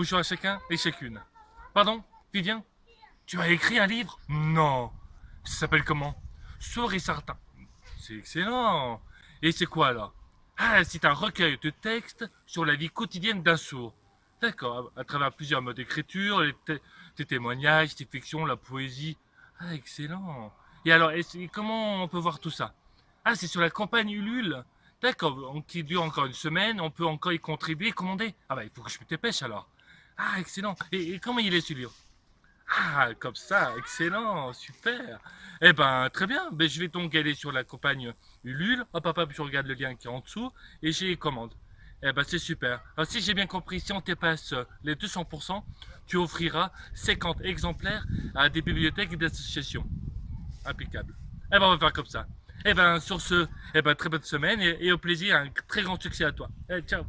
Bonjour à chacun et chacune. Pardon, Vivien? Tu as écrit un livre? Non. Ça s'appelle comment? Sourd et certain. C'est excellent. Et c'est quoi alors? Ah, c'est un recueil de textes sur la vie quotidienne d'un sourd. D'accord, à travers plusieurs modes d'écriture, les, témoignages, les fictions, la poésie. Ah, excellent. Et alors, et comment on peut voir tout ça? Ah, c'est sur la campagne Ulule D'accord, qui dure encore une semaine, on peut encore y contribuer, commander. Ah bah il faut que je me dépêche alors. Ah excellent. Et, comment il est celui-là Ah comme ça, excellent, super. Eh ben très bien, ben, je vais donc aller sur la campagne Ulule. Hop hop je regarde le lien qui est en dessous et j'ai commande. Eh ben c'est super. Alors si j'ai bien compris, si on dépasse les 200%, tu offriras 50 exemplaires à des bibliothèques et des associations. Eh ben on va faire comme ça. Eh ben sur ce, eh ben très bonne semaine et, au plaisir, un très grand succès à toi. Eh, ciao